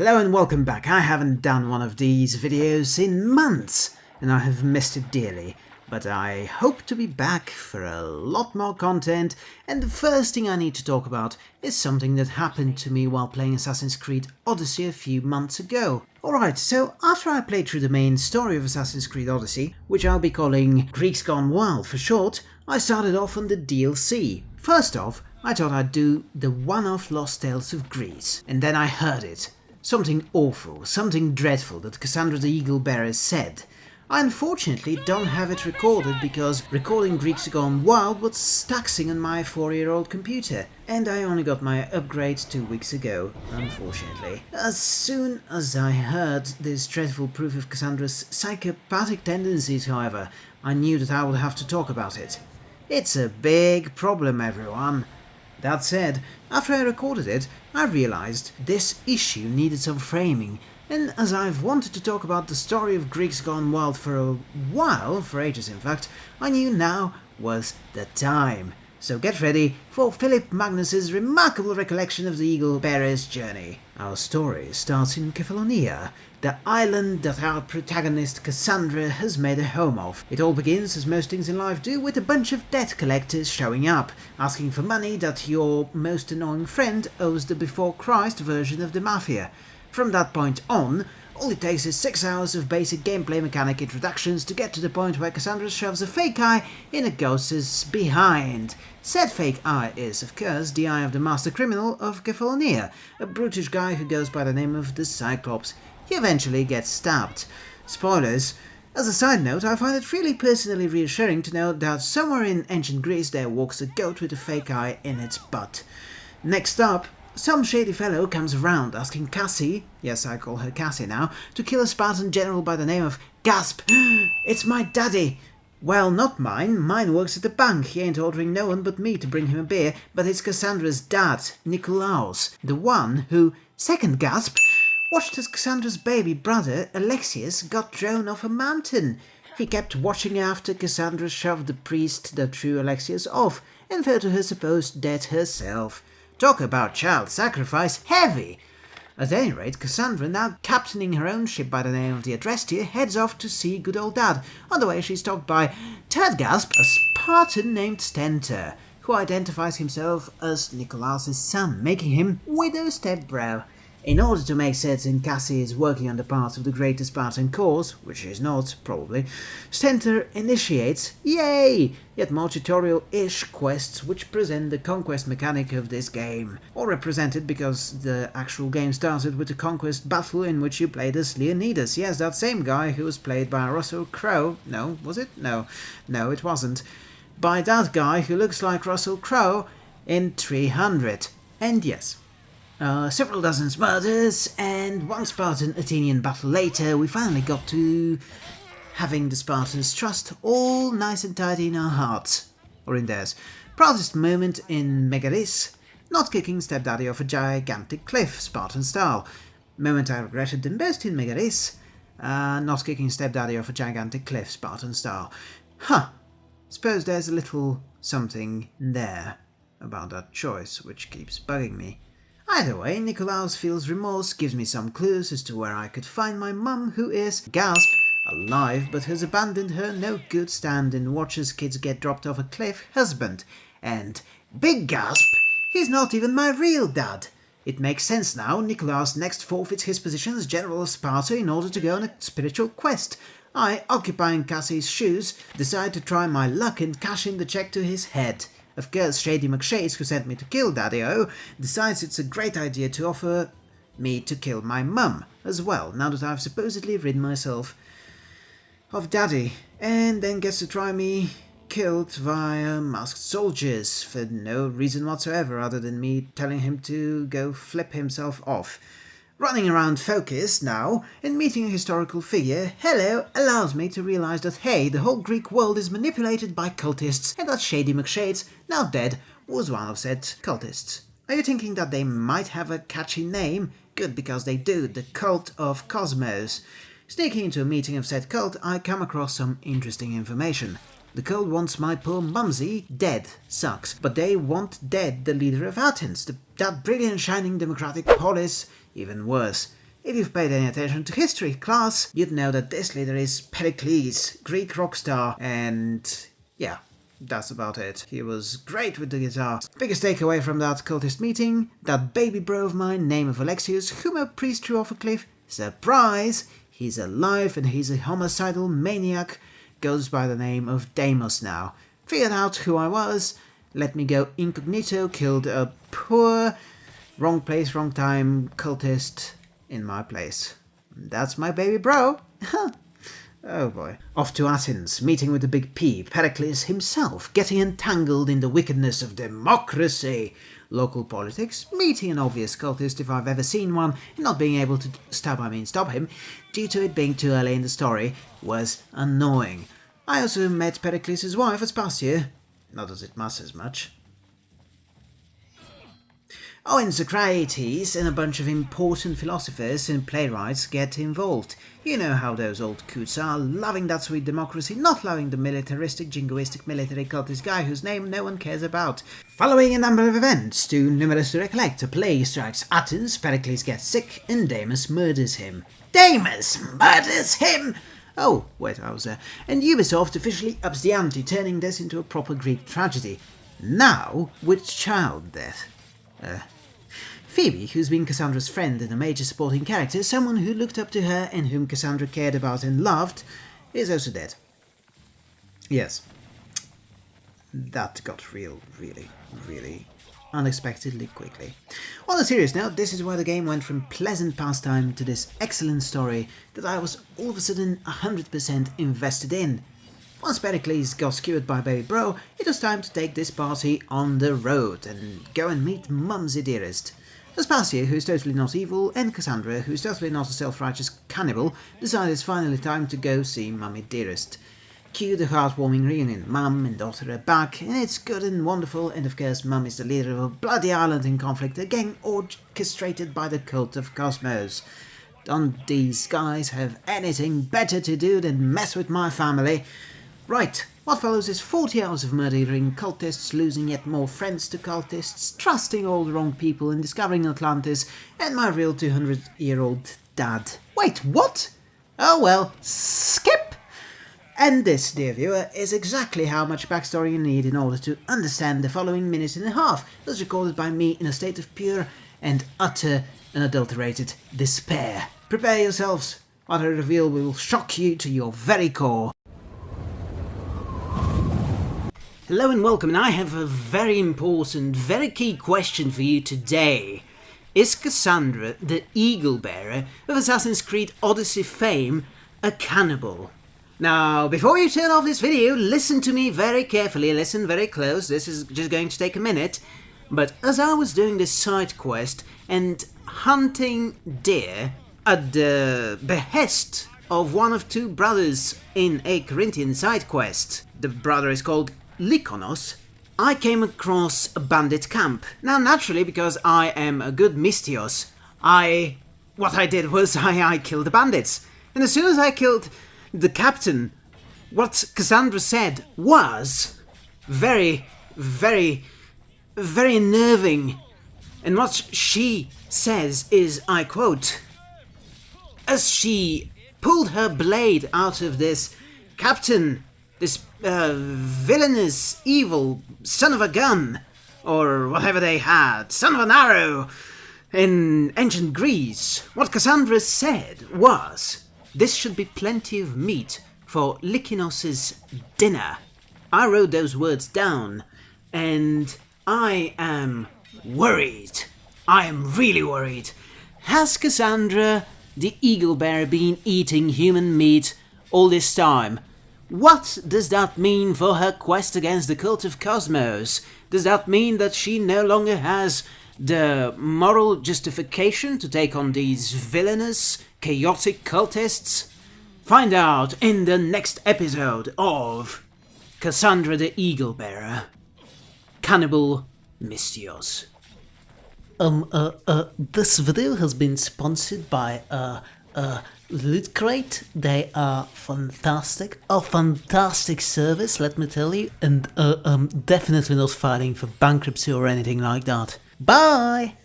Hello and welcome back. I haven't done one of these videos in months and I have missed it dearly. But I hope to be back for a lot more content and the first thing I need to talk about is something that happened to me while playing Assassin's Creed Odyssey a few months ago. Alright, so after I played through the main story of Assassin's Creed Odyssey, which I'll be calling Greeks Gone Wild for short, I started off on the DLC. First off, I thought I'd do the one-off Lost Tales of Greece, and then I heard it. Something awful, something dreadful that Kassandra the Eagle Bearer said. I unfortunately don't have it recorded because recording Greeks Gone Wild was taxing on my 4-year-old computer, and I only got my upgrade two weeks ago, unfortunately. As soon as I heard this dreadful proof of Kassandra's psychopathic tendencies, however, I knew that I would have to talk about it. It's a big problem, everyone. That said, after I recorded it, I realized this issue needed some framing, and as I've wanted to talk about the story of Greeks Gone Wild for a while, for ages in fact, I knew now was the time. So get ready for Philip Magnus's remarkable recollection of the Eagle Bearer's journey. Our story starts in Kefalonia, the island that our protagonist Kassandra has made a home of. It all begins, as most things in life do, with a bunch of debt collectors showing up, asking for money that your most annoying friend owes the Before Christ version of the Mafia. From that point on, all it takes is 6 hours of basic gameplay mechanic introductions to get to the point where Kassandra shoves a fake eye in a ghost's behind. Said fake eye is, of course, the eye of the master criminal of Kefalonia, a brutish guy who goes by the name of the Cyclops. He eventually gets stabbed. Spoilers. As a side note, I find it really personally reassuring to know that somewhere in ancient Greece there walks a goat with a fake eye in its butt. Next up, some shady fellow comes around asking Cassie, yes I call her Cassie now, to kill a Spartan general by the name of Gasp. it's my daddy! Well, not mine. Mine works at the bank. He ain't ordering no one but me to bring him a beer, but it's Kassandra's dad, Nikolaos, the one who, second gasp, watched as Kassandra's baby brother, Alexios, got thrown off a mountain. He kept watching after Kassandra shoved the priest that threw Alexios off, and fell to her supposed death herself. Talk about child sacrifice heavy! At any rate, Kassandra, now captaining her own ship by the name of the Adrestia, heads off to see good old dad. On the way she's stopped by Gasp, a Spartan named Stentor, who identifies himself as Nikolaos' son, making him Widow Stepbro. In order to make certain Cassie is working on the part of the greatest Spartan cause, which is not, probably, Stentor initiates, yay, yet more tutorial-ish quests which present the conquest mechanic of this game, or represented because the actual game started with a conquest battle in which you played as Leonidas, yes, that same guy who was played by Russell Crowe, no, was it? No, no it wasn't, by that guy who looks like Russell Crowe in 300, and yes, uh, several dozen murders, and one Spartan Athenian battle later, we finally got to having the Spartans' trust all nice and tidy in our hearts, or in theirs. Proudest moment in Megaris, not kicking stepdaddy off a gigantic cliff, Spartan style. Moment I regretted the most in Megaris, uh, not kicking stepdaddy off a gigantic cliff, Spartan style. Huh, suppose there's a little something there about that choice which keeps bugging me. Either way, Nikolaos feels remorse, gives me some clues as to where I could find my mum, who is, gasp, alive but has abandoned her no good stand and watches kids get dropped off a cliff husband. And, big gasp, he's not even my real dad. It makes sense now, Nikolaos next forfeits his position as General of Sparta in order to go on a spiritual quest. I, occupying Cassie's shoes, decide to try my luck and cash in the check to his head. Of course, Shady McShades, who sent me to kill Daddy-O, decides it's a great idea to offer me to kill my mum as well, now that I've supposedly rid myself of Daddy, and then gets to try me killed via masked soldiers for no reason whatsoever other than me telling him to go flip himself off. Running around focused now and meeting a historical figure, hello, allows me to realize that hey, the whole Greek world is manipulated by cultists and that Shady McShades, now dead, was one of said cultists. Are you thinking that they might have a catchy name? Good, because they do, the Cult of Kosmos. Sneaking into a meeting of said cult, I come across some interesting information. The cult wants my poor mumsy dead, sucks, but they want dead the leader of Athens, the, that brilliant shining democratic polis even worse. If you've paid any attention to history class, you'd know that this leader is Pericles, Greek rock star, and yeah, that's about it. He was great with the guitar. Biggest takeaway from that cultist meeting, that baby bro of mine, name of Alexios, whom a priest threw off a cliff, surprise, he's alive and he's a homicidal maniac, goes by the name of Deimos now. Figured out who I was, let me go incognito, killed a poor, wrong place, wrong time cultist in my place. That's my baby bro. Oh boy. Off to Athens, meeting with the big P, Pericles himself, getting entangled in the wickedness of democracy. Local politics, meeting an obvious cultist if I've ever seen one, and not being able to stop, I mean stop him, due to it being too early in the story, was annoying. I also met Pericles' wife Aspasia. Not as it matters much. Oh, and Socrates and a bunch of important philosophers and playwrights get involved. You know how those old coots are, loving that sweet democracy, not loving the militaristic, jingoistic military cultist guy whose name no one cares about. Following a number of events, too numerous to recollect, a plague strikes Athens, Pericles gets sick, and Deimos murders him. Deimos murders him! Oh, wait, I was there. And Ubisoft officially ups the ante, turning this into a proper Greek tragedy. Now, with child death. Uh, Phoebe, who's been Kassandra's friend and a major supporting character, someone who looked up to her and whom Kassandra cared about and loved, is also dead. Yes. That got real, really, really unexpectedly quickly. On a serious note, this is where the game went from pleasant pastime to this excellent story that I was all of a sudden 100% invested in. Once Pericles got skewered by Baby Bro, it was time to take this party on the road and go and meet Mumsy Dearest. Aspasia, who's totally not evil, and Kassandra, who's totally not a self-righteous cannibal, decide it's finally time to go see Mummy Dearest. Cue the heartwarming reunion. Mum and daughter are back, and it's good and wonderful, and of course Mum is the leader of a bloody island in conflict, again orchestrated by the cult of Kosmos. Don't these guys have anything better to do than mess with my family? Right, what follows is 40 hours of murdering cultists, losing yet more friends to cultists, trusting all the wrong people and discovering Atlantis, and my real 200-year-old dad. Wait, what? Oh well, skip! And this, dear viewer, is exactly how much backstory you need in order to understand the following minute and a half, as recorded by me in a state of pure and utter unadulterated despair. Prepare yourselves, what I reveal will shock you to your very core. Hello and welcome, and I have a very important, very key question for you today. Is Kassandra, the Eagle Bearer of Assassin's Creed Odyssey fame, a cannibal? Now, before you turn off this video, listen to me very carefully, listen very close, this is just going to take a minute. But as I was doing this side quest and hunting deer at the behest of one of two brothers in a Corinthian side quest, the brother is called Lykonos, I came across a bandit camp. Now naturally, because I am a good Misthios, I... what I did was I, I killed the bandits. And as soon as I killed the captain, what Kassandra said was very, very, very unnerving. And what she says is, I quote, as she pulled her blade out of this captain this uh, villainous, evil son of a gun, or whatever they had, son of an arrow, in ancient Greece, what Kassandra said was, this should be plenty of meat for Lykinos's dinner. I wrote those words down, and I am worried. I am really worried. Has Kassandra, the eagle bear, been eating human meat all this time? What does that mean for her quest against the cult of Kosmos? Does that mean that she no longer has the moral justification to take on these villainous, chaotic cultists? Find out in the next episode of Kassandra the Eagle Bearer. Cannibal Misthios. Um, uh, uh, this video has been sponsored by, uh, uh, Loot Crate, they are fantastic, a fantastic service, let me tell you, and uh, um, definitely not fighting for bankruptcy or anything like that. Bye!